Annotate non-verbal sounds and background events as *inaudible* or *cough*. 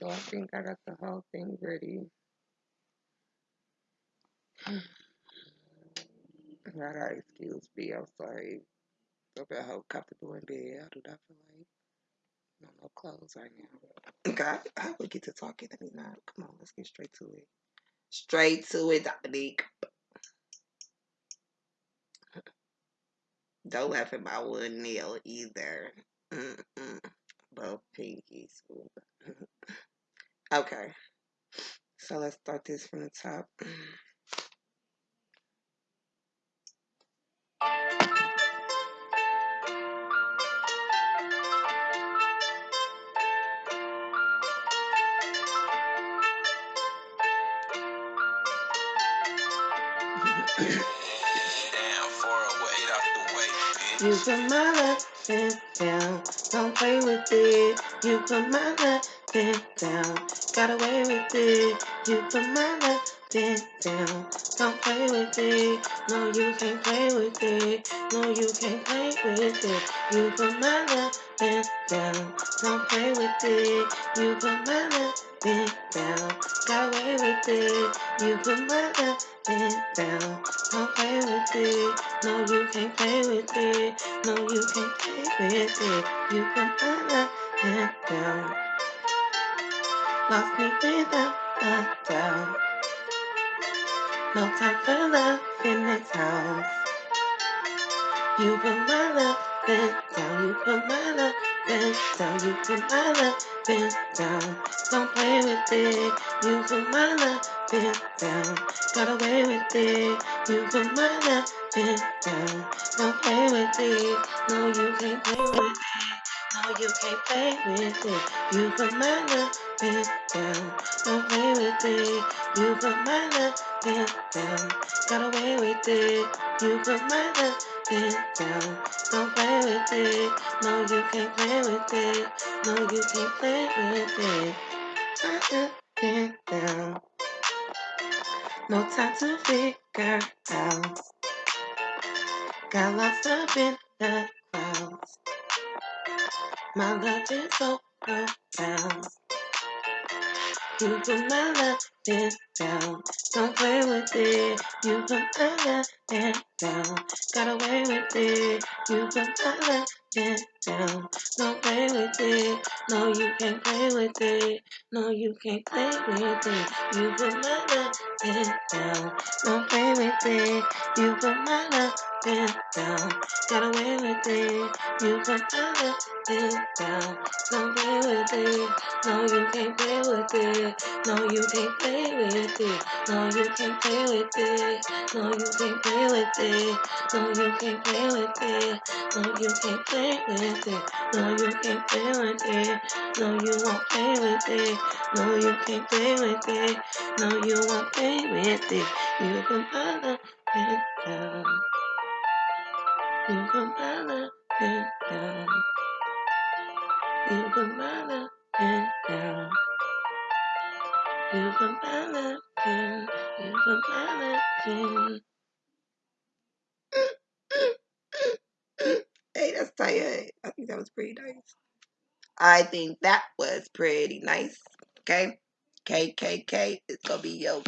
So I think I got the whole thing ready. I gotta excuse me. I'm sorry. I'm at home comfortable in bed. I do not feel like no more clothes right now. Okay, I will get to talking. Let me not. Come on, let's get straight to it. Straight to it, Dominique. Don't laugh at my one nail either. Mm-mm. Both pinkies. Okay. So let's start this from the top. You put my love down, don't play with it. You put my love down, got away with it. You put my love down, don't play with it. No, you can't play with it. No, you can't play with it. You put my love down, don't play with it. You put my love down, got away with it. You put my love down, don't play with it. No, you can't play with it. No, you can't play with it. You can find it down. Lost me without a doubt. No time for love in this house. You put my love down. You put my love down. You put my love down. Don't play with it. You put my love down. Got away with it. You put my love down. Don't play with it. No, you can't play with it. No, you can't play with it. You put my love down. You put my love in down. Got away with it. You put my love in down. Don't play with it. No, you can't play with it. No, you can't play with it. I it down. No time to figure out. Got lost up in the clouds. My love is so profound. You put my love down. Don't play with it. You put my love down. Got away with it. You put my love down. Don't play with it. No, you can't play with it. No, you can't play with it. You put my love down. Don't play with it. You put my love down. Got away with it. You put my love down. Don't play with it. No, you can't play with it. No, you can't play with it. No, you can't play with it. No, you can't play with it. No, you can't play with it. No, you can't play with it. No, you can't play with it. No, you won't play with it. No, you can't play with it. No, you won't play with it. You can follow it down. You can follow it down. You can follow down. *laughs* Hey, that's tight. I think that was pretty nice. I think that was pretty nice. Okay. KKK is gonna be your